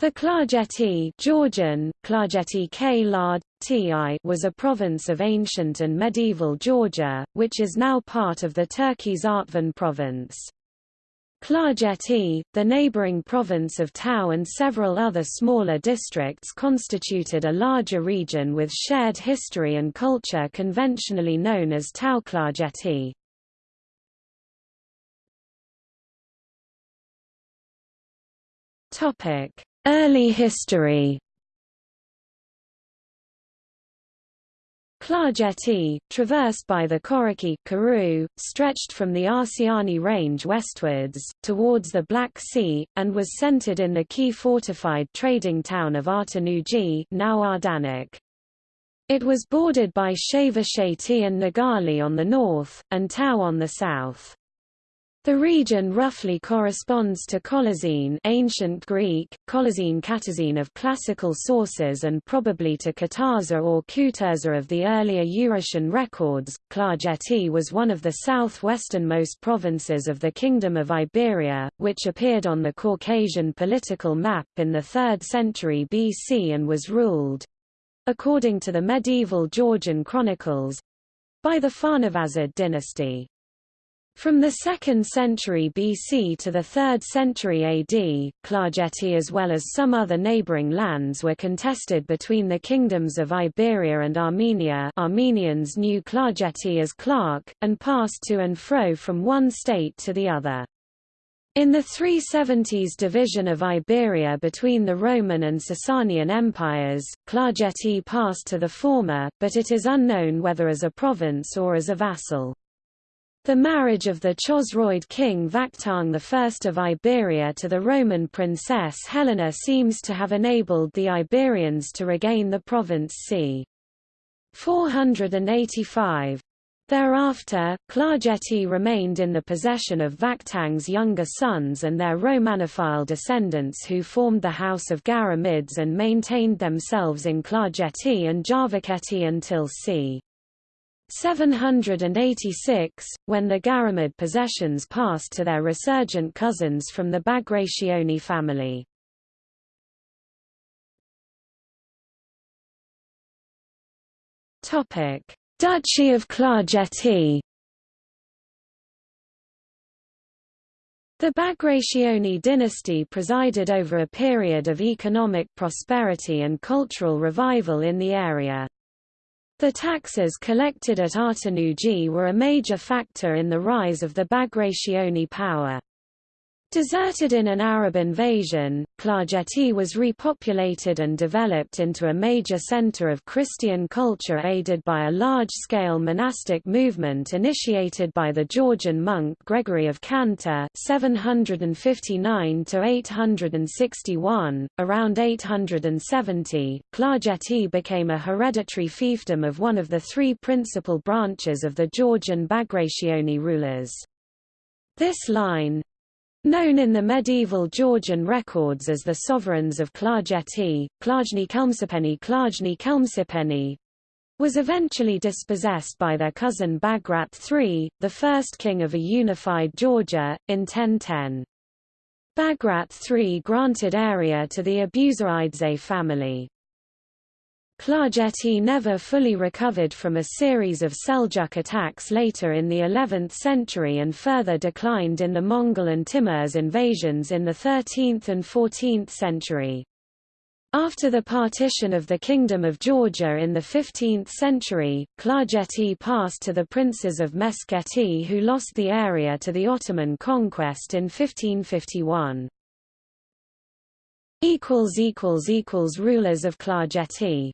The Klarjeti Georgian, Klarjeti K Lard, was a province of ancient and medieval Georgia, which is now part of the Turkey's Artvin province. Klarjeti, the neighboring province of Tau and several other smaller districts constituted a larger region with shared history and culture conventionally known as Tau Klarjeti. Topic Early history Klarjeti, traversed by the Koraki Karoo, stretched from the Arsiani Range westwards, towards the Black Sea, and was centered in the key fortified trading town of Artanuji now Ardanik. It was bordered by Shavsheti and Nigali on the north, and Tau on the south. The region roughly corresponds to Colazine ancient Greek, Colazine Katazine of classical sources and probably to Katarza or Kuturza of the earlier Urartian records. Klarjeti was one of the southwesternmost provinces of the Kingdom of Iberia, which appeared on the Caucasian political map in the 3rd century BC and was ruled—according to the medieval Georgian chronicles—by the Pharnavazid dynasty. From the 2nd century BC to the 3rd century AD, Klarjeti as well as some other neighboring lands were contested between the kingdoms of Iberia and Armenia Armenians knew Klarjeti as Clark, and passed to and fro from one state to the other. In the 370s division of Iberia between the Roman and Sasanian empires, Klarjeti passed to the former, but it is unknown whether as a province or as a vassal. The marriage of the Chosroid king Vakhtang I of Iberia to the Roman princess Helena seems to have enabled the Iberians to regain the province c. 485. Thereafter, Klarjeti remained in the possession of Vakhtang's younger sons and their Romanophile descendants who formed the House of Guaramids and maintained themselves in Klarjeti and Javakheti until c. 786, when the Guaramid possessions passed to their resurgent cousins from the Bagrationi family. Duchy of Klarjeti The Bagrationi dynasty presided over a period of economic prosperity and cultural revival in the area. The taxes collected at Artanuji were a major factor in the rise of the Bagrationi power. Deserted in an Arab invasion, Klarjeti was repopulated and developed into a major center of Christian culture aided by a large-scale monastic movement initiated by the Georgian monk Gregory of Khandzta 759–861. Around 870, Klarjeti became a hereditary fiefdom of one of the three principal branches of the Georgian Bagrationi rulers. This line, Known in the medieval Georgian records as the sovereigns of Klarjeti, Klajni Kelmsipeni Klajni Kelmsipeni, was eventually dispossessed by their cousin Bagrat III, the first king of a unified Georgia, in 1010. Bagrat III granted area to the Abuzaridze family. Klarjeti never fully recovered from a series of Seljuk attacks later in the 11th century and further declined in the Mongol and Timurs invasions in the 13th and 14th century. After the partition of the Kingdom of Georgia in the 15th century, Klarjeti passed to the princes of Meskheti who lost the area to the Ottoman conquest in 1551. Rulers of Klarjeti